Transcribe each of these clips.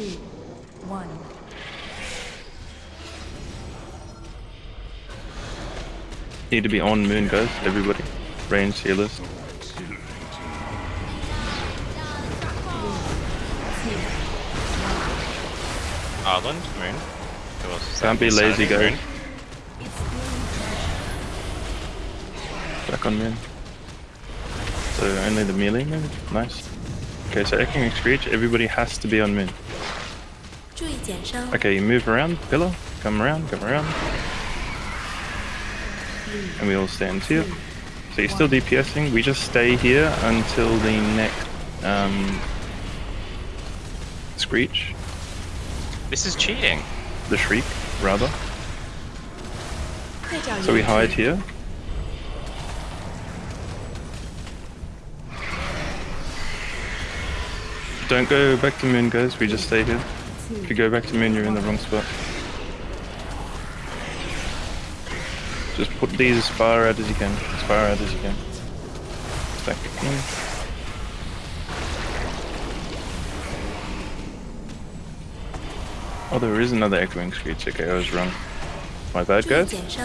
two, one. Need to be on moon, guys. Everybody. Range healers. Ireland, Moon. Can't be lazy, Sanity, guys. Back on moon. So only the melee moon? Nice. Okay, so Echoing Screech, everybody has to be on moon. Okay, you move around, pillar. Come around, come around. And we all stand here. So you're still DPSing. We just stay here until the next um, screech. This is cheating. The shriek, rather. So we hide here. Don't go back to moon, guys. We just stay here. If you go back to moon, you're in the wrong spot. Just put these as far out as you can. As far out as you can. Back in. Oh, there is another echoing screech. Okay, I was wrong. My bad, guys. Just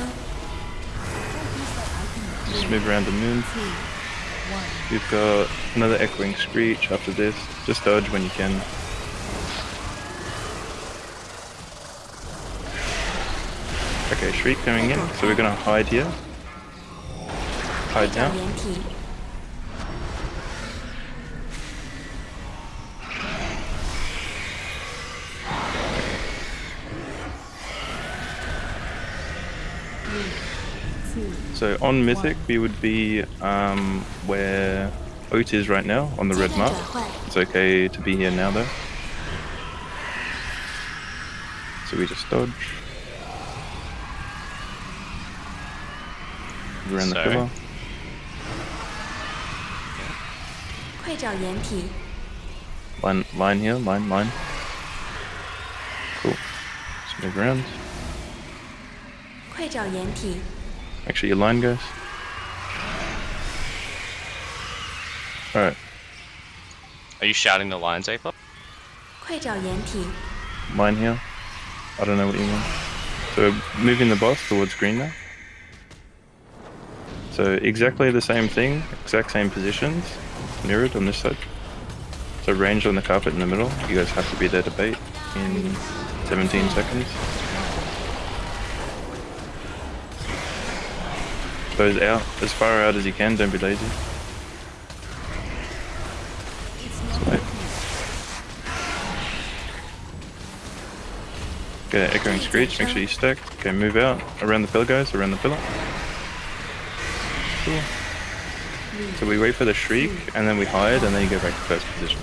move around the moon. We've got another echoing screech after this. Just dodge when you can. Okay, Shriek coming in, so we're gonna hide here. Hide down. So on Mythic, we would be um, where Oat is right now, on the red mark. It's okay to be here now though. So we just dodge. We're in so. the pillow. Line, line here, line, line. Cool. Let's move around. Actually, your line goes. Alright. Are you shouting the lines, Ape up? Mine here. I don't know what you mean. So moving the boss towards green now. So exactly the same thing, exact same positions, mirrored on this side. So ranged on the carpet in the middle. You guys have to be there to bait in 17 seconds. Those out, as far out as you can, don't be lazy. Wait. Okay, echoing screech, make sure you stack. Okay, move out. Around the pillar guys, around the pillar cool. So we wait for the shriek, and then we hide, and then you go back to first position.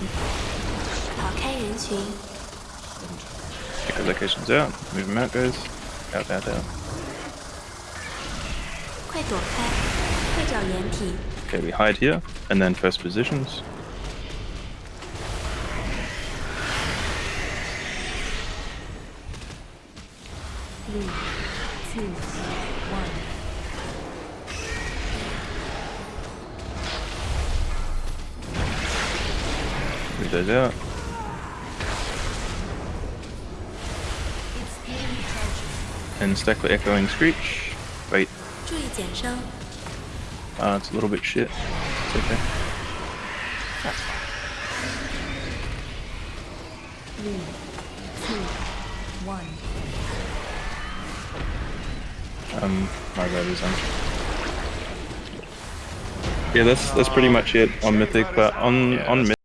Check the locations out. Move them out, guys. Out, out, out. Okay, we hide here, and then first positions. Three, two, one. It does it. And stack with Echoing Screech. Wait. Uh, it's a little bit shit. It's okay. That's fine. Three, two, one. Um, my bad is Yeah, that's that's pretty much it on Mythic, but on on Mythic.